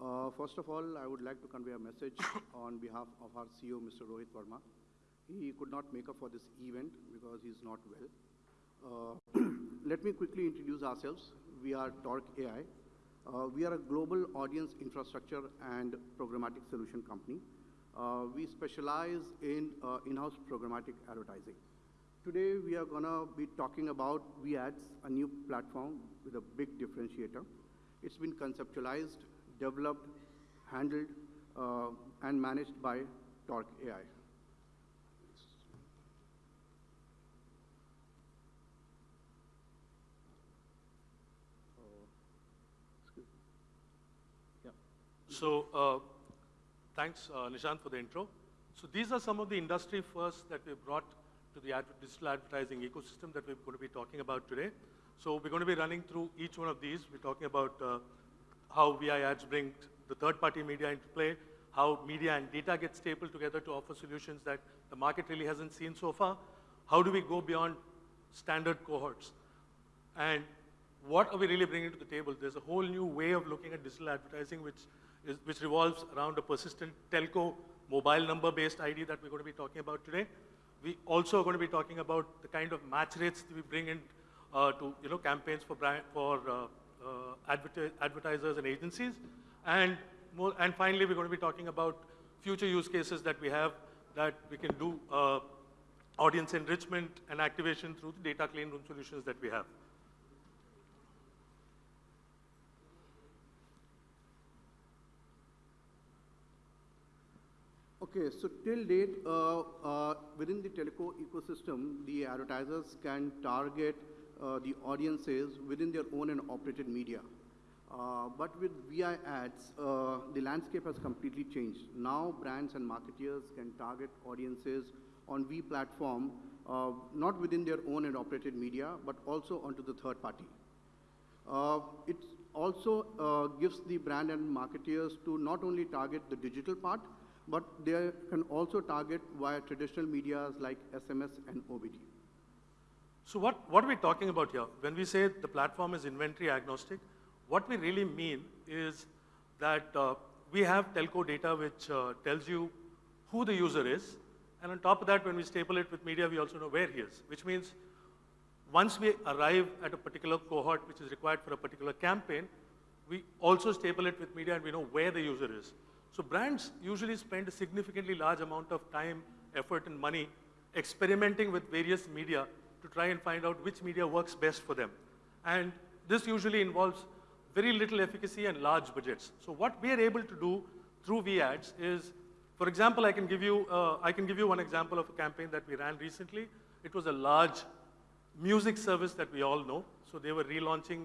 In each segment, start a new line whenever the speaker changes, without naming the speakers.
Uh, first of all, I would like to convey a message on behalf of our CEO, Mr. Rohit Verma. He could not make up for this event because he's not well. Uh, let me quickly introduce ourselves. We are Torque AI. Uh, we are a global audience infrastructure and programmatic solution company. Uh, we specialize in uh, in-house programmatic advertising. Today, we are going to be talking about VAds, a new platform with a big differentiator. It's been conceptualized, developed, handled, uh, and managed by Torque AI.
So uh, thanks, uh, Nishant, for the intro. So these are some of the industry firsts that we brought to the ad digital advertising ecosystem that we're going to be talking about today. So we're going to be running through each one of these. We're talking about uh, how VI ads bring the third-party media into play, how media and data get stapled together to offer solutions that the market really hasn't seen so far. How do we go beyond standard cohorts? And what are we really bringing to the table? There's a whole new way of looking at digital advertising which, is, which revolves around a persistent telco mobile number-based ID that we're going to be talking about today. We also are going to be talking about the kind of match rates that we bring in uh, to you know, campaigns for, brand, for uh, adverti advertisers and agencies. And, more, and finally, we're going to be talking about future use cases that we have that we can do uh, audience enrichment and activation through the data clean room solutions that we have.
Okay, so till date, uh, uh, within the teleco ecosystem, the advertisers can target uh, the audiences within their own and operated media. Uh, but with VI ads, uh, the landscape has completely changed. Now brands and marketeers can target audiences on V platform, uh, not within their own and operated media, but also onto the third party. it also gives the brand and marketeers to not only target the digital part, but they can also target via traditional medias like SMS and OBD.
So what, what are we talking about here? When we say the platform is inventory agnostic, what we really mean is that uh, we have telco data which uh, tells you who the user is, and on top of that, when we staple it with media, we also know where he is, which means once we arrive at a particular cohort which is required for a particular campaign, we also staple it with media and we know where the user is. So brands usually spend a significantly large amount of time, effort, and money experimenting with various media to try and find out which media works best for them. And this usually involves very little efficacy and large budgets. So what we are able to do through VAds is, for example, I can give you, uh, I can give you one example of a campaign that we ran recently. It was a large music service that we all know. So they were relaunching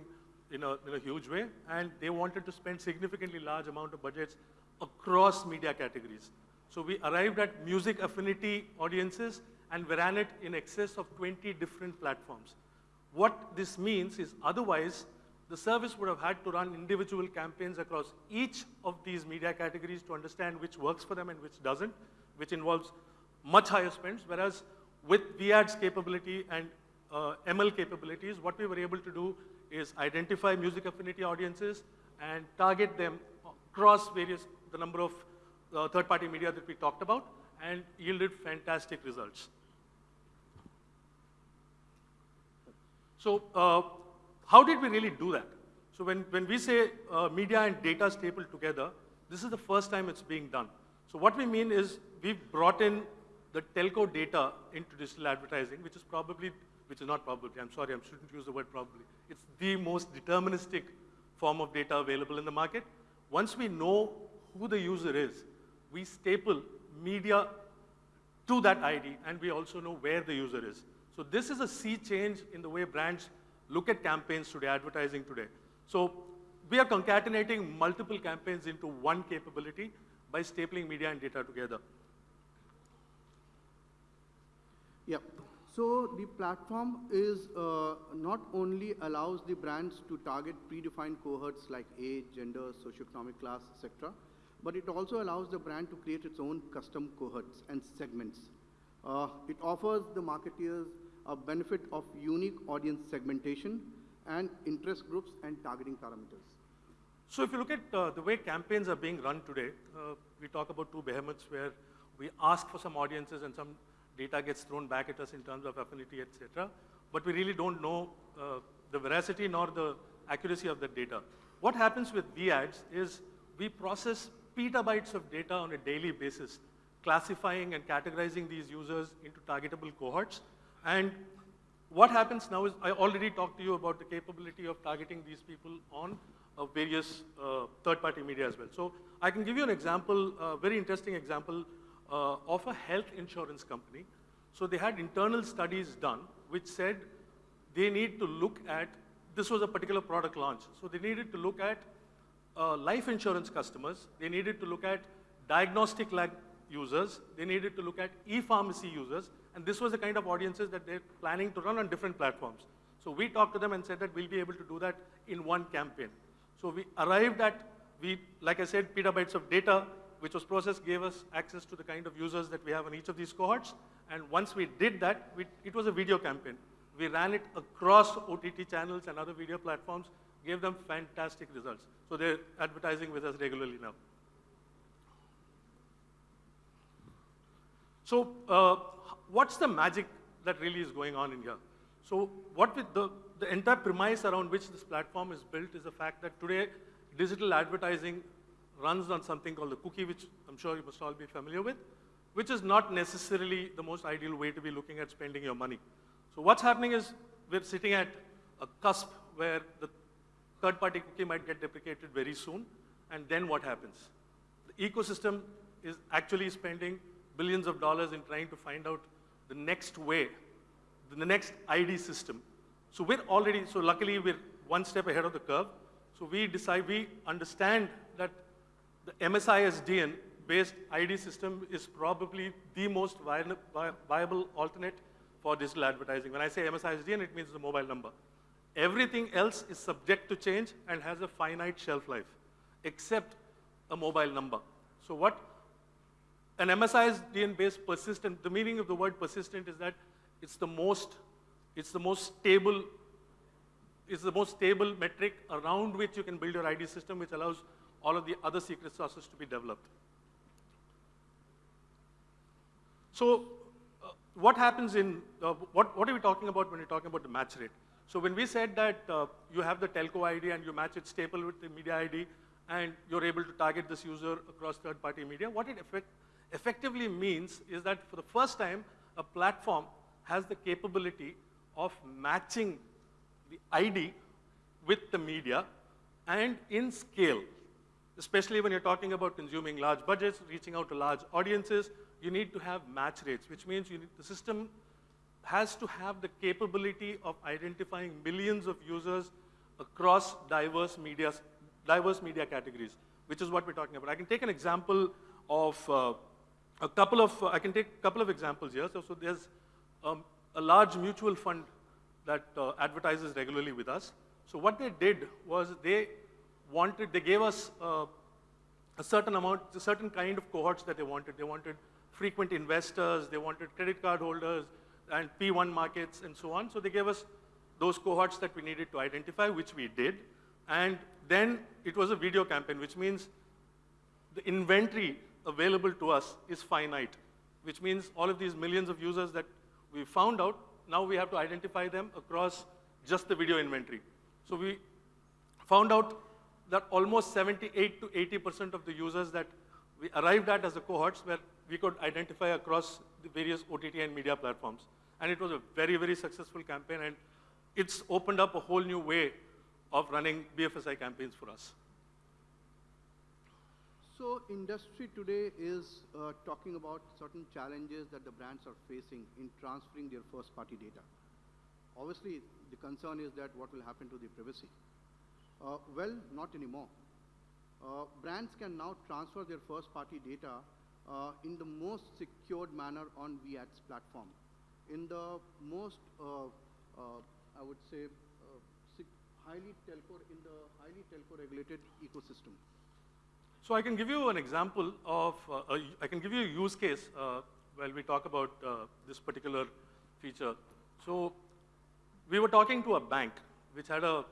in a, in a huge way, and they wanted to spend significantly large amount of budgets across media categories. So we arrived at music affinity audiences and we ran it in excess of 20 different platforms. What this means is otherwise, the service would have had to run individual campaigns across each of these media categories to understand which works for them and which doesn't, which involves much higher spends, whereas with VAD's capability and uh, ML capabilities, what we were able to do is identify music affinity audiences and target them across various the number of uh, third-party media that we talked about and yielded fantastic results. So uh, how did we really do that? So when, when we say uh, media and data stapled together, this is the first time it's being done. So what we mean is we've brought in the telco data into digital advertising, which is probably, which is not probably, I'm sorry, I shouldn't use the word probably. It's the most deterministic form of data available in the market. Once we know who the user is, we staple media to that ID, and we also know where the user is. So this is a sea change in the way brands look at campaigns today, advertising today. So we are concatenating multiple campaigns into one capability by stapling media and data together.
Yeah. So the platform is uh, not only allows the brands to target predefined cohorts like age, gender, socioeconomic class, etc., but it also allows the brand to create its own custom cohorts and segments. Uh, it offers the marketeers a benefit of unique audience segmentation and interest groups and targeting parameters.
So if you look at uh, the way campaigns are being run today, uh, we talk about two behemoths where we ask for some audiences and some data gets thrown back at us in terms of affinity, etc. But we really don't know uh, the veracity nor the accuracy of that data. What happens with VAds is we process petabytes of data on a daily basis, classifying and categorizing these users into targetable cohorts. And what happens now is I already talked to you about the capability of targeting these people on uh, various uh, third-party media as well. So I can give you an example, a very interesting example uh, of a health insurance company. So they had internal studies done which said they need to look at, this was a particular product launch, so they needed to look at uh, life insurance customers, they needed to look at diagnostic lab users, they needed to look at e-pharmacy users, and this was the kind of audiences that they're planning to run on different platforms. So we talked to them and said that we'll be able to do that in one campaign. So we arrived at, we, like I said, petabytes of data, which was processed, gave us access to the kind of users that we have on each of these cohorts. And once we did that, we, it was a video campaign. We ran it across OTT channels and other video platforms, gave them fantastic results. So they're advertising with us regularly now. So uh, what's the magic that really is going on in here? So what the, the entire premise around which this platform is built is the fact that today digital advertising runs on something called the cookie, which I'm sure you must all be familiar with, which is not necessarily the most ideal way to be looking at spending your money. So what's happening is we're sitting at a cusp where the third-party cookie might get deprecated very soon, and then what happens? The ecosystem is actually spending billions of dollars in trying to find out the next way, the next ID system. So we're already, so luckily we're one step ahead of the curve. So we decide, we understand that the MSISDN based ID system is probably the most viable alternate for digital advertising. When I say MSISDN, it means the mobile number. Everything else is subject to change and has a finite shelf life, except a mobile number. So what an MSISDN based persistent, the meaning of the word persistent is that it's the most, it's the most stable, it's the most stable metric around which you can build your ID system, which allows all of the other secret sauces to be developed. So uh, what happens in, uh, what, what are we talking about when we're talking about the match rate? So when we said that uh, you have the telco ID and you match it staple with the media ID, and you're able to target this user across third-party media, what it effect, effectively means is that for the first time, a platform has the capability of matching the ID with the media and in scale. Especially when you're talking about consuming large budgets, reaching out to large audiences, you need to have match rates, which means need, the system has to have the capability of identifying millions of users across diverse media, diverse media categories, which is what we're talking about. I can take an example of uh, a couple of, uh, I can take a couple of examples here. So, so there's um, a large mutual fund that uh, advertises regularly with us. So what they did was they wanted, they gave us uh, a certain amount, a certain kind of cohorts that they wanted. They wanted frequent investors, they wanted credit card holders, and P1 markets, and so on. So they gave us those cohorts that we needed to identify, which we did. And then it was a video campaign, which means the inventory available to us is finite, which means all of these millions of users that we found out, now we have to identify them across just the video inventory. So we found out that almost 78 to 80% of the users that we arrived at as the cohorts where we could identify across the various OTT and media platforms. And it was a very, very successful campaign, and it's opened up a whole new way of running BFSI campaigns for us.
So industry today is uh, talking about certain challenges that the brands are facing in transferring their first-party data. Obviously, the concern is that what will happen to the privacy. Uh, well, not anymore. Uh, brands can now transfer their first-party data uh, in the most secured manner on VADS platform. In the most, uh, uh, I would say, uh, highly telco, in the highly telco regulated ecosystem.
So I can give you an example of, a, I can give you a use case while we talk about this particular feature. So we were talking to a bank which had a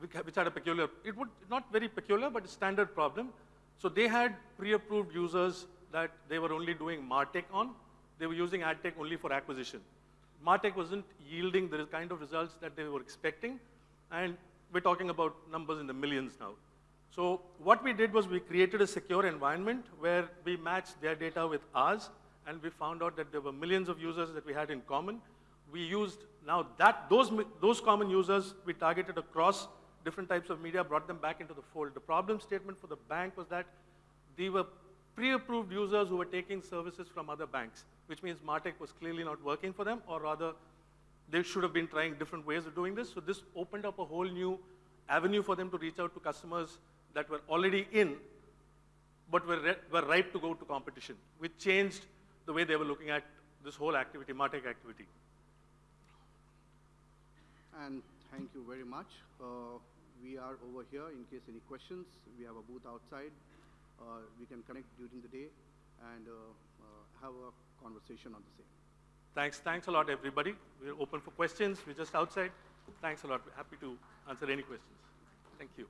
which had a peculiar, it would, not very peculiar, but a standard problem. So they had pre-approved users that they were only doing MarTech on. They were using AdTech only for acquisition. MarTech wasn't yielding the kind of results that they were expecting, and we're talking about numbers in the millions now. So what we did was we created a secure environment where we matched their data with ours, and we found out that there were millions of users that we had in common. We used now that those those common users we targeted across different types of media, brought them back into the fold. The problem statement for the bank was that they were pre-approved users who were taking services from other banks, which means MarTech was clearly not working for them, or rather, they should have been trying different ways of doing this. So this opened up a whole new avenue for them to reach out to customers that were already in, but were, were ripe to go to competition, which changed the way they were looking at this whole activity, MarTech activity.
And thank you very much. Uh, we are over here in case any questions. We have a booth outside. Uh, we can connect during the day and uh, uh, have a conversation on the same.
Thanks, thanks a lot, everybody. We're open for questions. We're just outside. Thanks a lot. We're happy to answer any questions. Thank you.